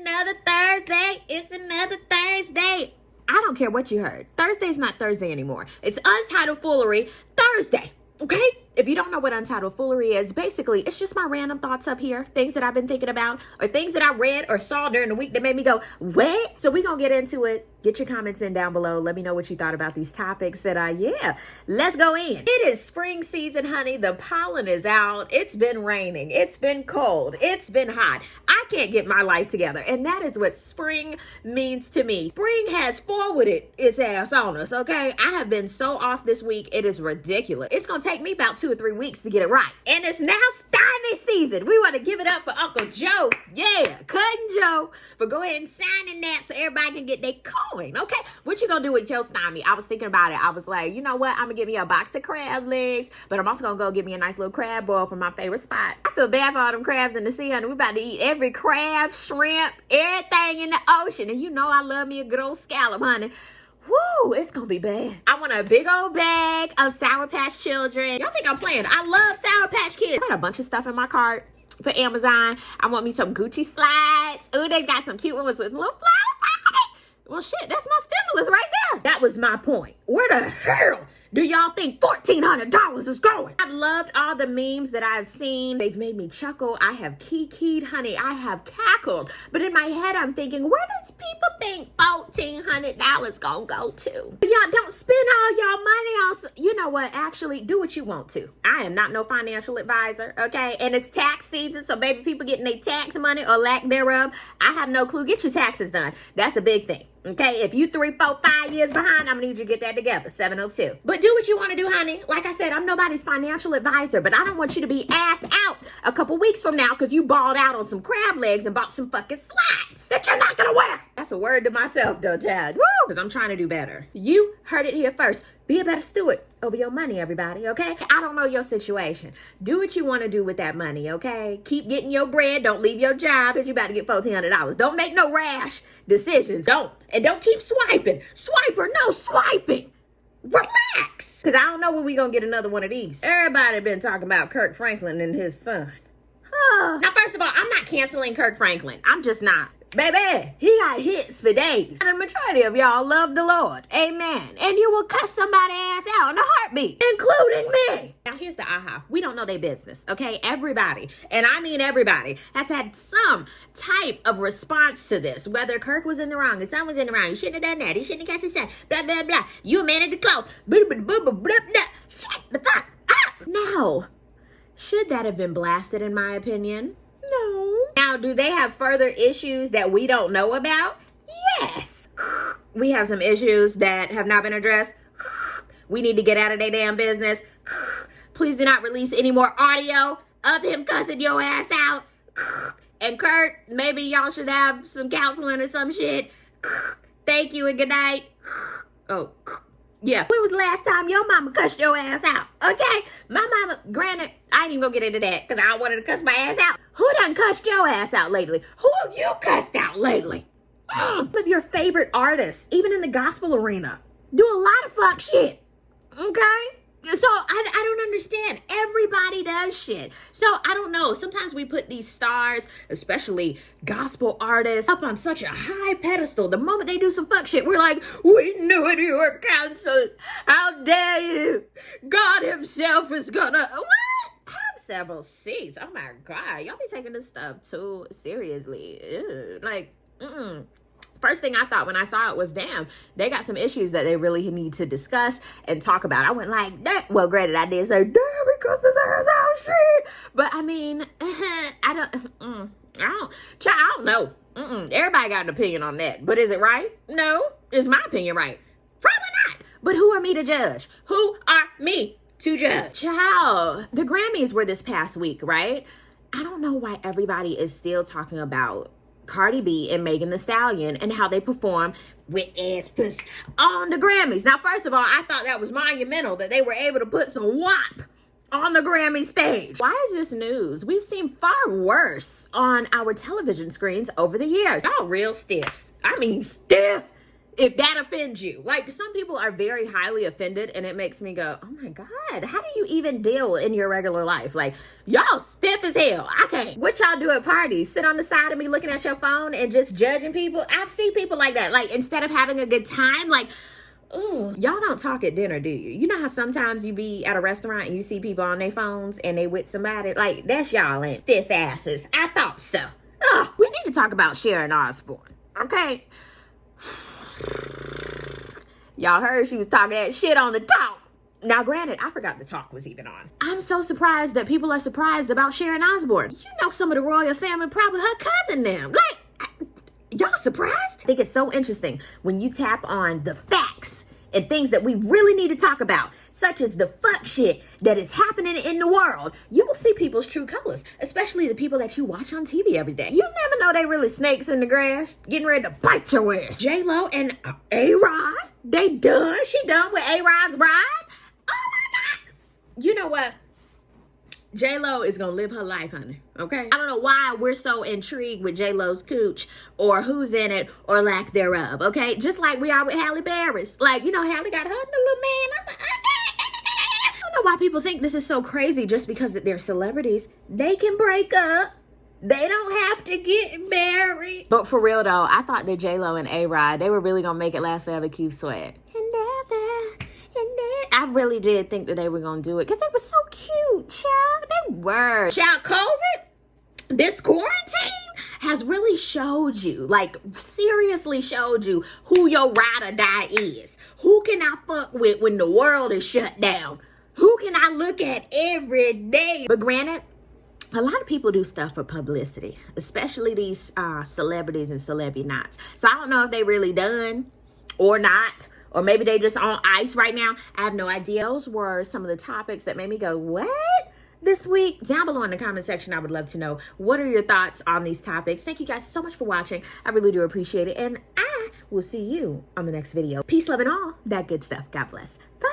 another Thursday. It's another Thursday. I don't care what you heard. Thursday's not Thursday anymore. It's Untitled Foolery Thursday. Okay? If you don't know what Untitled Foolery is, basically it's just my random thoughts up here, things that I've been thinking about, or things that I read or saw during the week that made me go, what? So we're gonna get into it. Get your comments in down below. Let me know what you thought about these topics. And uh, yeah, let's go in. It is spring season, honey. The pollen is out. It's been raining. It's been cold. It's been hot. I can't get my life together. And that is what spring means to me. Spring has forwarded its ass on us, okay? I have been so off this week. It is ridiculous. It's gonna take me about two or three weeks to get it right. And it's now stymie season. We want to give it up for Uncle Joe. Yeah, Cousin Joe. But go ahead and sign in that so everybody can get their coin. Okay. What you gonna do with Joe stymie? I was thinking about it. I was like, you know what? I'm gonna give me a box of crab legs, but I'm also gonna go get me a nice little crab boil from my favorite spot. I feel bad for all them crabs in the sea, honey. We about to eat every crab, shrimp, everything in the ocean. And you know I love me a good old scallop, honey. Woo, it's gonna be bad. I want a big old bag of Sour Patch Children. Y'all think I'm playing? I love Sour Patch Kids. I got a bunch of stuff in my cart for Amazon. I want me some Gucci slides. Ooh, they got some cute ones with little flowers. Well, shit, that's my stimulus right there. That was my point. Where the hell do y'all think $1,400 is going? I've loved all the memes that I've seen. They've made me chuckle. I have kikied, honey. I have cackled. But in my head, I'm thinking, where does people think $1,400 gonna go to? Y'all don't spend all y'all money on, you know what? Actually, do what you want to. I am not no financial advisor, okay? And it's tax season, so baby people getting their tax money or lack thereof. I have no clue. Get your taxes done. That's a big thing. Okay, if you three, four, five years behind, I'm gonna need you to get that together. 702. But do what you want to do, honey. Like I said, I'm nobody's financial advisor, but I don't want you to be ass out a couple weeks from now because you balled out on some crab legs and bought some fucking slats that you're not gonna wear. That's a word to myself, though, Chad. Woo! Because I'm trying to do better. You heard it here first. Be a better steward over your money, everybody, okay? I don't know your situation. Do what you want to do with that money, okay? Keep getting your bread. Don't leave your job because you're about to get $1,400. Don't make no rash decisions. Don't. And don't keep swiping. Swiper, no swiping. Relax. Because I don't know when we going to get another one of these. Everybody been talking about Kirk Franklin and his son. Now, first of all, I'm not canceling Kirk Franklin. I'm just not. Baby, he got hits for days. And the majority of y'all love the Lord. Amen. And you will cuss somebody ass out in a heartbeat, including me. Now, here's the aha. We don't know their business, okay? Everybody, and I mean everybody, has had some type of response to this. Whether Kirk was in the wrong, his son was in the wrong, he shouldn't have done that, he shouldn't have cussed his son, blah, blah, blah. You a man of the cloth. Shut the fuck up. Now, should that have been blasted in my opinion? Do they have further issues that we don't know about? Yes. We have some issues that have not been addressed. We need to get out of their damn business. Please do not release any more audio of him cussing your ass out. And Kirk, maybe y'all should have some counseling or some shit. Thank you and good night. Oh, yeah. When was the last time your mama cussed your ass out? Okay? My mama, granted, I ain't even gonna get into that because I wanted to cuss my ass out. Who done cussed your ass out lately? Who have you cussed out lately? Mm. Of your favorite artists, even in the gospel arena, do a lot of fuck shit. Okay? So I, I don't understand. Everybody does shit. So I don't know. Sometimes we put these stars, especially gospel artists, up on such a high pedestal. The moment they do some fuck shit, we're like, we knew it, you were canceled. How dare you? God himself is gonna what? Have several seats. Oh my god. Y'all be taking this stuff too seriously. Ew. Like, mm-mm first thing I thought when I saw it was, damn, they got some issues that they really need to discuss and talk about. I went like, that. well, granted, I did say, damn, because this ass out shit. But I mean, I don't, mm, I don't, child, I don't know. Mm-mm. Everybody got an opinion on that. But is it right? No. Is my opinion right? Probably not. But who are me to judge? Who are me to judge? Child, the Grammys were this past week, right? I don't know why everybody is still talking about Cardi B and Megan Thee Stallion and how they perform with ass on the Grammys. Now, first of all, I thought that was monumental that they were able to put some WAP on the Grammy stage. Why is this news? We've seen far worse on our television screens over the years. Y'all real stiff. I mean stiff if that offends you. Like some people are very highly offended and it makes me go, "Oh my god, how do you even deal in your regular life? Like y'all stiff as hell. I can't. What y'all do at parties? Sit on the side of me looking at your phone and just judging people? I've seen people like that. Like instead of having a good time, like Ooh, y'all don't talk at dinner, do you? You know how sometimes you be at a restaurant and you see people on their phones and they with somebody? Like, that's y'all ain't stiff asses. I thought so. Ugh, we need to talk about Sharon Osbourne, okay? Y'all heard she was talking that shit on the talk. Now, granted, I forgot the talk was even on. I'm so surprised that people are surprised about Sharon Osbourne. You know some of the royal family, probably her cousin them. Like, y'all surprised? I think it's so interesting when you tap on the facts and things that we really need to talk about, such as the fuck shit that is happening in the world, you will see people's true colors, especially the people that you watch on TV every day. You never know they really snakes in the grass, getting ready to bite your ass. J Lo and uh, A Rod, they done. She done with A Rod's bride. Oh my god! You know what? J Lo is gonna live her life, honey. Okay. I don't know why we're so intrigued with J Lo's cooch or who's in it or lack thereof. Okay, just like we are with Halle Berry's. Like you know, Halle got her little man. I said, ah, ah, ah, I don't know why people think this is so crazy just because they're celebrities. They can break up. They don't have to get married. But for real though, I thought that J Lo and A Rod they were really gonna make it last forever. Keep sweat. I really did think that they were gonna do it because they were so cute, child. They were. Child, COVID, this quarantine has really showed you, like seriously showed you who your ride or die is. Who can I fuck with when the world is shut down? Who can I look at every day? But granted, a lot of people do stuff for publicity, especially these uh, celebrities and celebrity knots. So I don't know if they really done or not or maybe they just on ice right now. I have no idea. Those were some of the topics that made me go, what? This week, down below in the comment section, I would love to know what are your thoughts on these topics. Thank you guys so much for watching. I really do appreciate it. And I will see you on the next video. Peace, love, and all that good stuff. God bless. Bye.